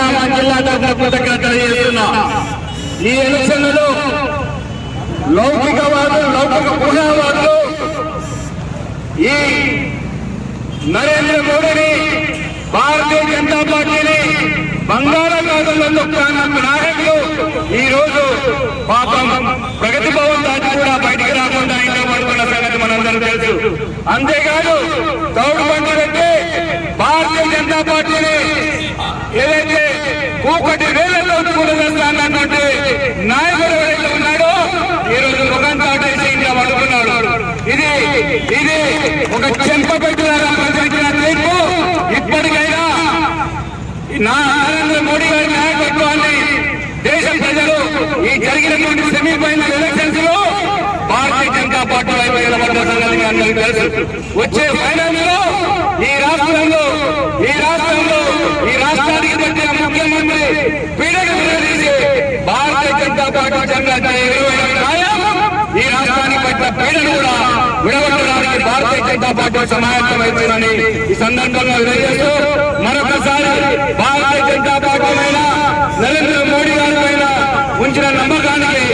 జనగామ జిల్లా తరఫున కృతజ్ఞత తెలియజేస్తున్నా. ఈ ఎలక్షన్లలో లౌకికవాదులు లౌకిక పూజావాదులు ఈ నరేంద్ర మోడీని భారతీయ జనతా పార్టీని బంగాళాఖాతంలో తొక్కడానికి నాయకులు ఈ రోజు పాపం ప్రగతి భవన్ దాటి కూడా బయటికి రాకుండా ఇంకా పడుతున్న సంగతి మనందరూ తెలుసు. అంతేకాదు తౌడు బండి పెట్టి కూకటి వేలల్లో కూడదన్నటువంటి నాయకుడు ఎవరైతే ఉన్నాడో ఈ రోజు ముఖం చాటేసి ఇంకా పడుకున్నాడు. ఇది ఇది ఒక చెంప పెట్టిన ప్రజలకిన తీర్పు. ఇప్పటికైనా నరేంద్ర మోడీ గారి నాయకత్వాన్ని దేశ ప్రజలు ఈ జరిగినటువంటి సెమీఫైనల్ ఎలక్షన్స్లో భారతీయ జనతా పార్టీ వైపు నిలబడ్డ సంగతి అందరికీ తెలుసు. వచ్చే ఫైనల్లో ఈ రాష్ట్రంలో ఈ రాష్ట్రంలో ఈ రాష్ట్రానికి పెట్టిన ముఖ్యమంత్రి పీడక నిలదీసి భారతీయ జనతా ఈ రాష్ట్రానికి పట్ల పీడను కూడా విడగొట్టడానికి భారతీయ జనతా పార్టీ సమాయత్తమవుతుందని ఈ సందర్భంగా తెలియజేస్తూ మరొకసారి భారతీయ జనతా పార్టీ పైన నరేంద్ర మోడీ గారి పైన ఉంచిన నమ్మకానికి